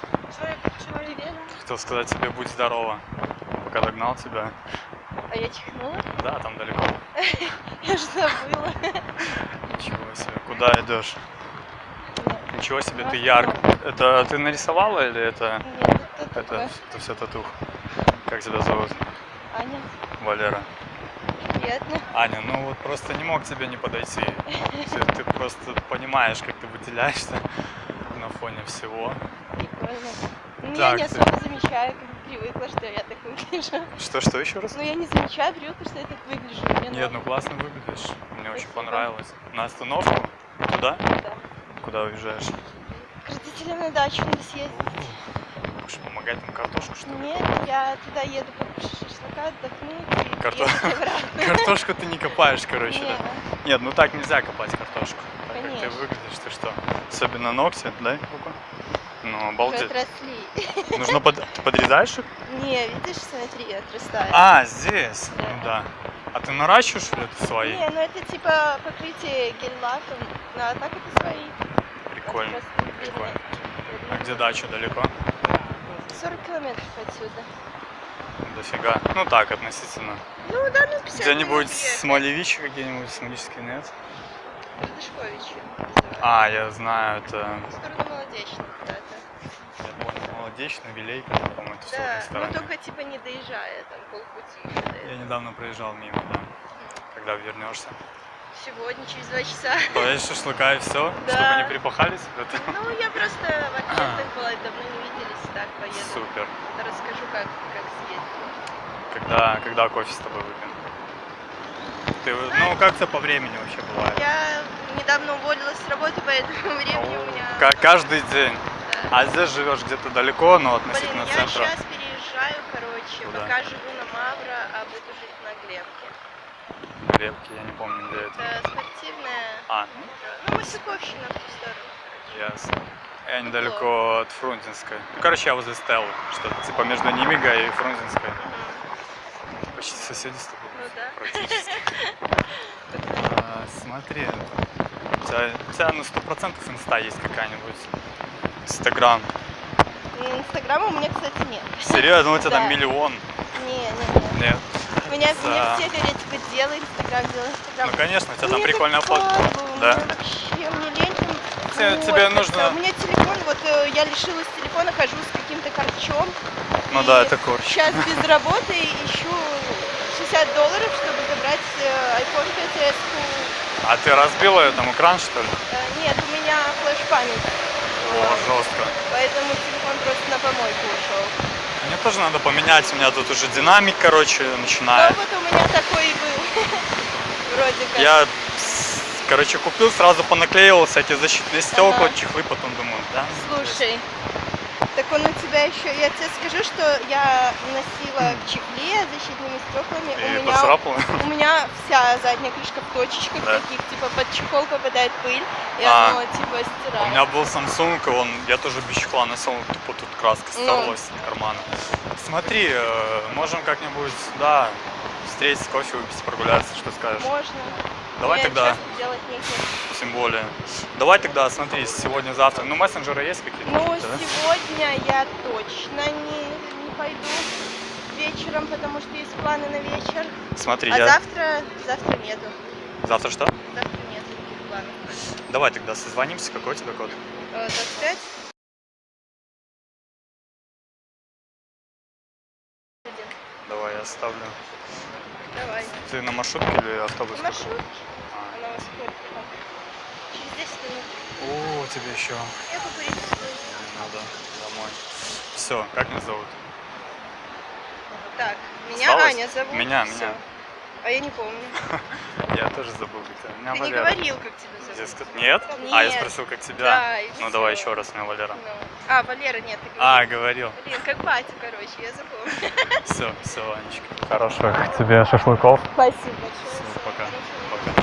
привет. Привет. Хотел сказать тебе будь здорова. Пока догнал тебя. А я чихнула? Да, там далеко. Я же забыла. Ничего себе. Куда идешь? Ничего себе, ты ярк. Это ты нарисовала или это... Нет, это Это, это все татух. Как тебя зовут? Аня, Валера. приятно. Аня, ну вот просто не мог тебе не подойти. Ты просто понимаешь, как ты выделяешься на фоне всего. Ну, Так, я не ты- особо замечаю, как привыкла, что я так выгляжу. Что, что еще раз? Ну, я не замечаю, привыкла, что я так выгляжу. Мне Нет, норм. ну классно выглядишь. Мне очень Спасибо. понравилось. На остановку? Туда? Да. Куда уезжаешь? К родителям на дачу надо съездить. Будешь помогать там картошку, что ли? Нет, я туда еду покушать шашлыка, отдохнуть и Карто-. Картошку ты не копаешь, короче, Не, да? Нет, ну так нельзя копать картошку. Так как ты Конечно. выглядишь, ты что? Особенно ногти, дай руку. Ну, уже обалдеть. отросли. Нужно под... Ты подрезаешь их? Не, видишь, смотри, отрастает. А, здесь. Да. Ну да. А ты наращиваешь это свои? Не, ну это типа покрытие гель-лаком, ну, а так это свои. Прикольно. Просто Прикольно. А где дача далеко? 40 километров отсюда. Дофига. Ну так, относительно. Ну да, ну 50 Где-нибудь Смолевичи какие-нибудь, Смолевичские нет? А, я знаю, это... В сторону Молодечной куда-то. Я понял, молодечный, Вилейка, по-моему, это все в Да, ну только типа не доезжая, там полпути еще до Я недавно проезжал мимо, да. Когда вернешься? Сегодня, через два часа. Поешь шашлыка и все? Да. Чтобы не припахались? Ну, я просто в Аккентах была, давно не виделись, так поеду. супер. Расскажу, как, как съездила. Когда, когда кофе с тобой выпьем? Ты, ну, как это по времени вообще бывает? Я недавно уволилась с работы, поэтому времени у меня... Ка- каждый день. Да. А здесь живешь где-то далеко, но Блин, относительно я центра. сейчас переезжаю, короче, Куда? пока живу на Мавро, а буду жить на Глебке. Крепкий, я не помню, где это. Это спортивная, А, ну, Васюковщина в ту сторону. ясно. Я недалеко от Фрунзенской. Ну, короче, я возле Стеллы. Что-то типа между Нимига и Фрунзенской. Почти соседи с тобой. Ну да. Практически. Смотри, у тебя, у тебя на сто процентов инста есть какая-нибудь. Инстаграм. Инстаграма у меня, кстати, нет. Серьезно, у тебя Да. там миллион. Не, не, не. Нет. Меня, За- меня все говорят, типа, делай Инстаграм, делай Инстаграм. Ну конечно, у тебя там Мне прикольная фотка. Да? Вообще, мне лень там Те- вот тебе нужно- У меня телефон, вот э, я лишилась телефона, хожу с каким-то корчом. Ну да, это корч. Сейчас без работы ищу 60 долларов, чтобы забрать э, iPhone 5s. А ты разбила там экран, что ли? Э, Нет, у меня флеш-память, О, жестко. поэтому телефон просто на помойку ушел. Мне тоже надо поменять, у меня тут уже динамик, короче, Ну начинает. вот у меня такой и был. Вроде как. Я, короче, купил, сразу понаклеивал всякие защитные стекла, Ага. чехлы, потом думаю, да? Слушай, так он у тебя еще, я тебе скажу, что я носила в чехле защитными стеклами. И у, меня, поцарапала. у меня вся задняя крышка в точечках Да. таких, типа под чехол попадает пыль, и А, оно типа стирает. У меня был Samsung, и он, я тоже без чехла носил, тупо тут краска Ну. стерлась с кармана. Смотри, э, можем как-нибудь, да, встретиться, кофе выпить, прогуляться, что скажешь? Можно. Давай Мне тогда, тем более. Давай тогда, смотри, сегодня-завтра. Ну, мессенджеры есть какие-то? Ну, да? сегодня я точно не, не пойду вечером, потому что есть планы на вечер. Смотри, А я... завтра, завтра нету. Завтра что? Завтра нет никаких планов. Давай тогда созвонимся, какой у тебя код? Э, 25? Один. Давай, я оставлю. Давай. Ты на маршрутке или автобус? Маршрут. А. Она вас сколько там? Через 10 минут. О, тебе еще Я покурить стою. надо домой. Все, как меня зовут? Так, меня Осталось? Аня зовут. Меня, Всё. меня. А я не помню. Я тоже забыл, как тебя. Меня Ты не говорил, как тебя зовут. Дескать, Нет? А, я спросил, как тебя. Да, ну давай еще раз, меня Валера. Ну. А, Валера, нет, ты А, говорил. говорил. Блин, как батю, короче, я запомнила. Все, все, Анечка. Хороших тебе шашлыков. Спасибо большое. Пока.